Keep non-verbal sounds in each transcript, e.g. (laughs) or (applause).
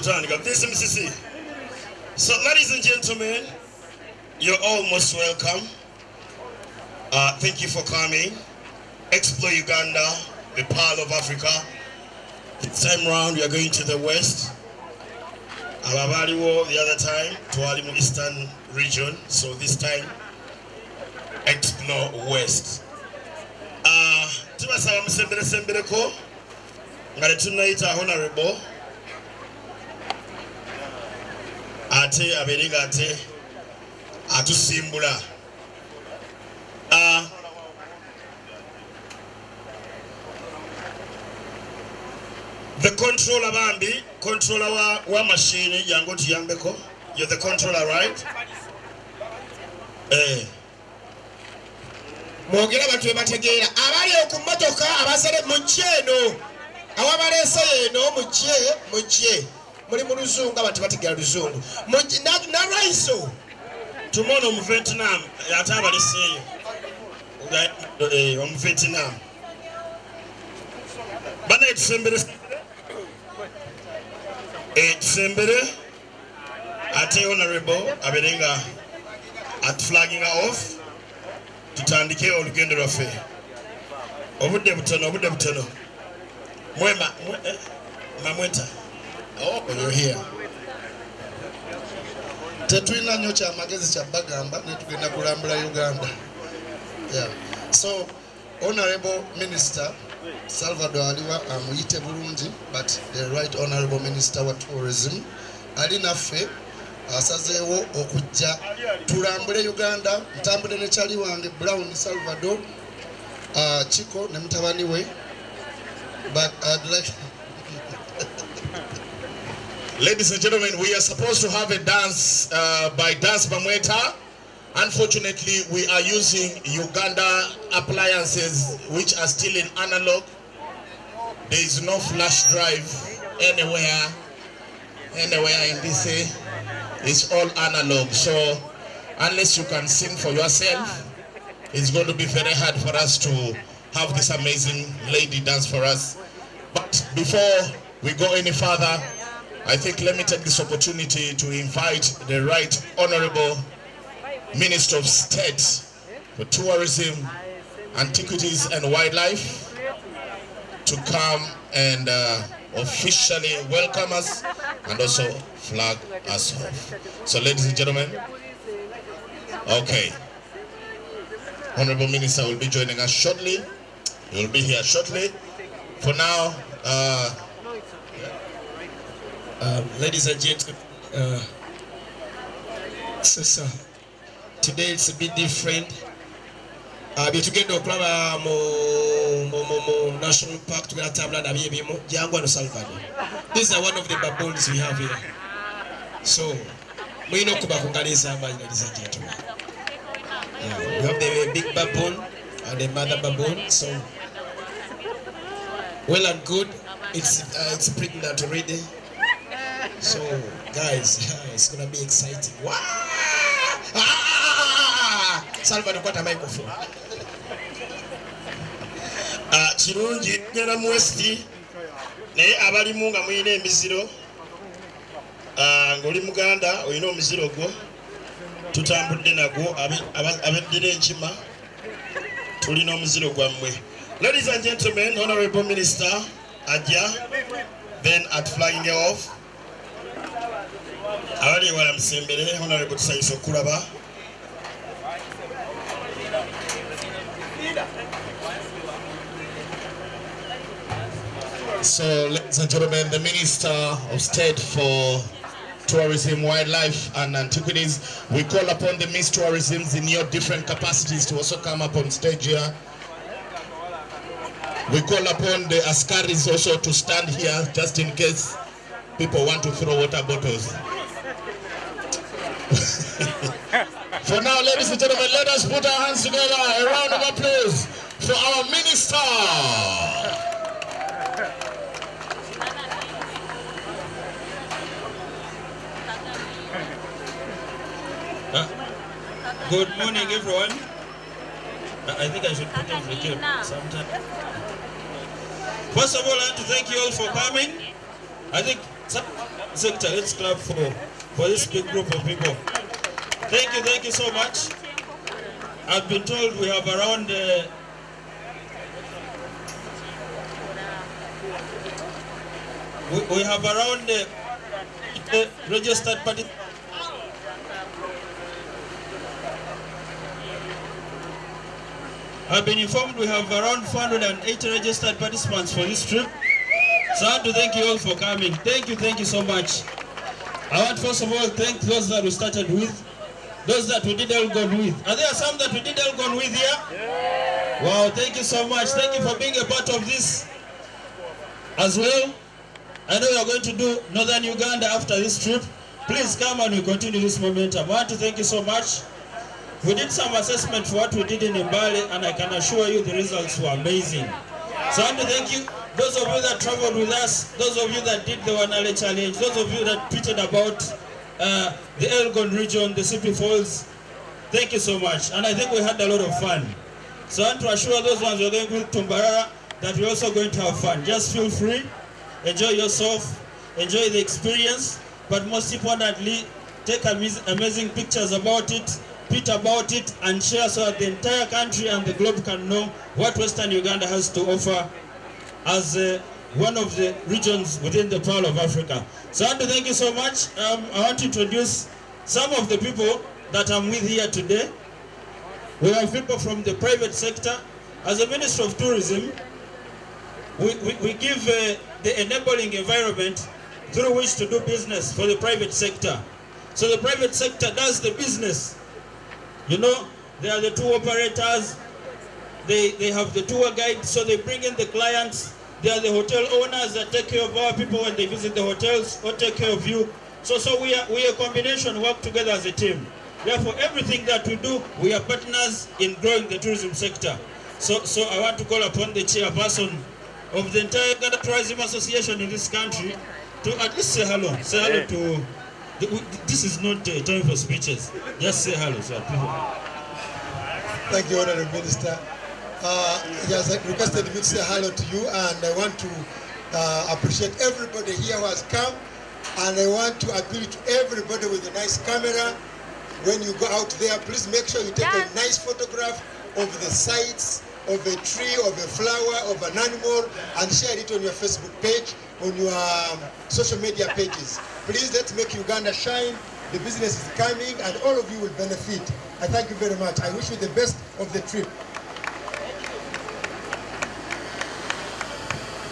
this mcc so ladies and gentlemen you're all most welcome. Uh, thank you for coming. Explore uganda the pearl of africa. This time round we are going to the west. Abo abaaliwo the other time to mu eastern region. So this time explore west. Uh, tubasaba musemberesembereko nga tetunayita honorable ate abeere nga ate atusimbula. Uh, the controller bambi controller wa, wa machine yangu tuyambeko. You're the controller right? Eh. mwogere abantu bebategeera abali ku mmotoka abasale mujje eno. Awabaleese eno mujje mujje muli mu luzungu abantu batigala luzungu. Nalwaiso tumono omuvietnam ate abaleseeyo eh, omuvietnam bana etusembere etusembere eh, ate honorable aberenga atuflaginga off. Tutandike olugendo lwaffe. Obudde butono obudde butono. Mwema mamweta mwe, eh, you're here. Tetulina nnyo kyamagezi kyabagamba netugenda kulambula uganda. Yeah. so honorable minister salvador aliwa amuyite bulungi but the right honorable minister wa tourism ali naffe asazeewo okujja tulambule uganda. Ntambule ne kyali wange brown salvador uh, chiko ne mutabani we but I'd like Ladies and gentlemen, we are supposed to have a dance uh, by Dance Bamweta. Unfortunately, we are using Uganda appliances which are still in analog. There is no flash drive anywhere, anywhere in this. eh, It's all analog. So unless you can sing for yourself, it's going to be very hard for us to have this amazing lady dance for us. But before we go any further, I think let me take this opportunity to invite the Right Honorable Minister of State for Tourism, Antiquities and Wildlife to come and uh, officially welcome us and also flag us off. So ladies and gentlemen, okay. Honorable Minister will be joining us shortly. He will be here shortly. For now, uh, Um, ladies and gentlemen, uh, so, so, today it's a bit different. Uh, bye tugenda okulaba mu, national park tugenda tambula nabyo ebimu jangu wano salvador. These are one of the baboons we have here. So mulina okuba ku ngalo ez'amaanyi ladies and gentlemen. Yeah, we have the big baboon and the mother baboon so well and good. It's uh, it's pregnant already so, guys, (laughs) it's gonna be exciting. Wow! Ah! Salvador, kwata microphone. Ah, kirungi genda mu west naye abalimu nga mulina emiziro ah, ng'oli muganda olina omuziro gwo tutambudde nagwo abe- aba- abeddira enkima tulina omuziro gwammwe ladies and gentlemen honorable minister ajja then at flying off So, ladies and gentlemen, the Minister of State for Tourism, Wildlife and Antiquities, we call upon the Miss Tourisms in your different capacities to also come up on stage here. We call upon the Askaris also to stand here just in case people want to throw water bottles. (laughs) For now, ladies and gentlemen, let us put our hands together. A round of applause for our minister. Uh, good morning, everyone. I I think I should put on the cap sometime. First of all, I want to thank you all for coming. I think sector. Let's clap for, for this big group of people. Thank you, thank you so much. I've been told we have around uh, we, we have around uh, uh, registered party. I've been informed we have around 480 registered participants for this trip. So I want to thank you all for coming. Thank you, thank you so much. I want first of all thank those that we started with, those that we did Elgon with. Are there some that we did Elgon with here? Yeah. Wow, thank you so much. Thank you for being a part of this as well. I know you're going to do Northern Uganda after this trip. Please come and we continue this momentum. I want to thank you so much. We did some assessment for what we did in Mbale and I can assure you the results were amazing. So I want to thank you, those of you that traveled with us, those of you that did the Wanale Challenge, those of you that tweeted about uh, the Elgon region, the Sipi Falls. Thank you so much. And I think we had a lot of fun. So I want to assure those ones who are going with Tumbarara that we're also going to have fun. Just feel free, enjoy yourself, enjoy the experience, but most importantly, take amazing pictures about it, tweet about it, and share so that the entire country and the globe can know what Western Uganda has to offer as uh, one of the regions within the Pearl of Africa. So to thank you so much. Um, I want to introduce some of the people that I'm with here today. We have people from the private sector. As a Minister of Tourism, we, we, we give uh, the enabling environment through which to do business for the private sector. So the private sector does the business. You know, they are the tour operators, they, they have the tour guide, so they bring in the clients. They are the hotel owners that take care of our people when they visit the hotels or take care of you. So, so we are we are a combination, work together as a team. Therefore, everything that we do, we are partners in growing the tourism sector. So, so I want to call upon the chairperson of the entire Uganda Tourism Association in this country to at least say hello. Say hello to. This is not a time for speeches. Just say hello, so that people. Thank you, Honorable Minister. Uh, he has requested me to say hello to you, and I want to uh, appreciate everybody here who has come, and I want to appeal to everybody with a nice camera. When you go out there, please make sure you take a nice photograph of the sites, of a tree, of a flower, of an animal, and share it on your Facebook page, on your um, social media pages. Please, let's make Uganda shine. The business is coming, and all of you will benefit. I thank you very much. I wish you the best of the trip.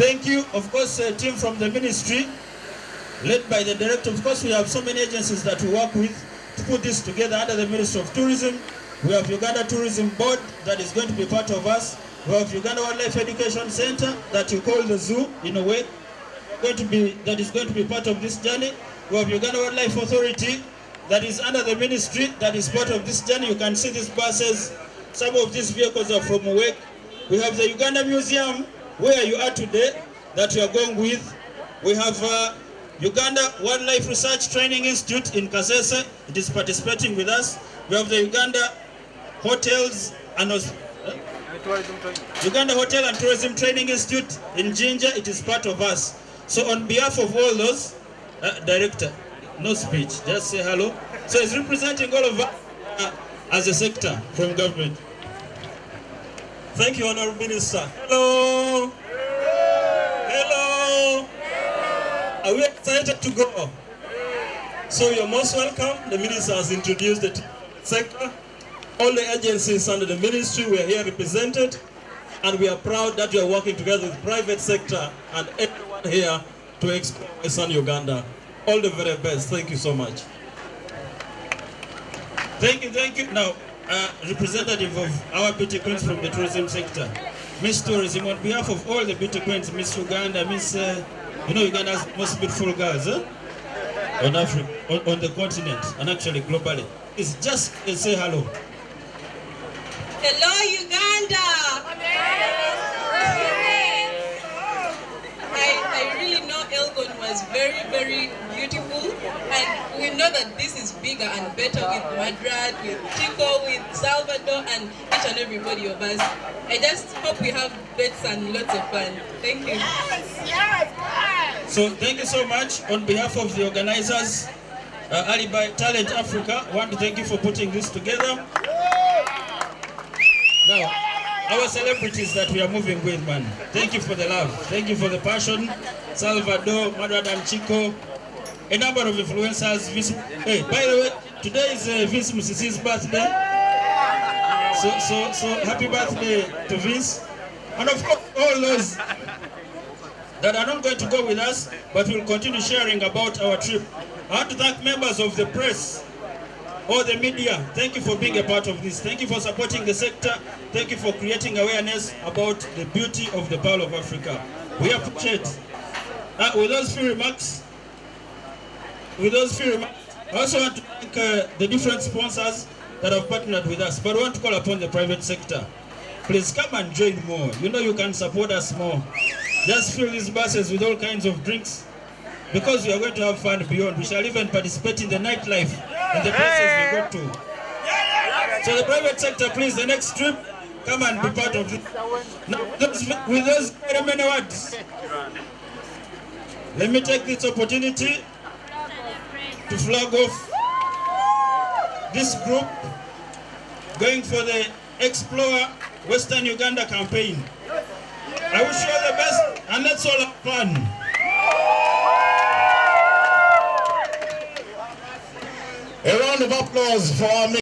Thank you. Of course, a team from the ministry, led by the director. Of course, we have so many agencies that we work with to put this together under the Ministry of Tourism. We have Uganda Tourism Board that is going to be part of us. We have Uganda Wildlife Education Center that you call the zoo in a way, going to be that is going to be part of this journey. We have Uganda Wildlife Authority that is under the ministry that is part of this journey. You can see these buses. Some of these vehicles are from work. We have the Uganda Museum where you are today that you are going with. We have uh, Uganda Wildlife Research Training Institute in Kasese. It is participating with us. We have the Uganda Hotels and uh, Uganda Hotel and Tourism Training Institute in Jinja. It is part of us. So on behalf of all those, uh, director, no speech, just say hello. So he's representing all of us uh, as a sector from government. Thank you, Honorable Minister. Hello. Hello. Are we excited to go? So you're most welcome. The minister has introduced the sector. All the agencies under the ministry were here represented, and we are proud that you are working together with the private sector and everyone here to explore Western Uganda. All the very best. Thank you so much. Thank you, thank you. Now, uh, representative of our beauty queens from the tourism sector, Miss Tourism, on behalf of all the beauty queens, Miss Uganda, Miss, uh, you know, Uganda's most beautiful girls, eh? on Africa, on, on the continent, and actually globally. It's just uh, say hello. Hello, Uganda! I, I really know Elgon was very, very beautiful, and we know that this is bigger and better with Madrid, with Chico, with Salvador, and each and everybody of us. I just hope we have bets and lots of fun. Thank you. Yes, yes, yes. So thank you so much on behalf of the organizers, uh, Alibi Talent Africa. I want to thank you for putting this together. Now, our celebrities that we are moving with, man. Thank you for the love. Thank you for the passion. Salvador, Madrid and Chico, a number of influencers. Hey, by the way, today is uh, Vince Musisi's birthday. So, so, so happy birthday to Vince. And of course, all those that are not going to go with us, but will continue sharing about our trip. I want to thank members of the press, all the media. Thank you for being a part of this. Thank you for supporting the sector. Thank you for creating awareness about the beauty of the Pearl of Africa. We appreciate. Uh, with those few remarks, with those few remarks, I also want to thank uh, the different sponsors that have partnered with us, but I want to call upon the private sector. Please come and join more. You know you can support us more. Just fill these buses with all kinds of drinks because we are going to have fun beyond. We shall even participate in the nightlife the places we go to. So the private sector, please, the next trip, come and be part of it. Now, those, with those very many words, let me take this opportunity to flag off this group going for the Explore Western Uganda campaign. I wish you all the best and let's all have A round of applause for our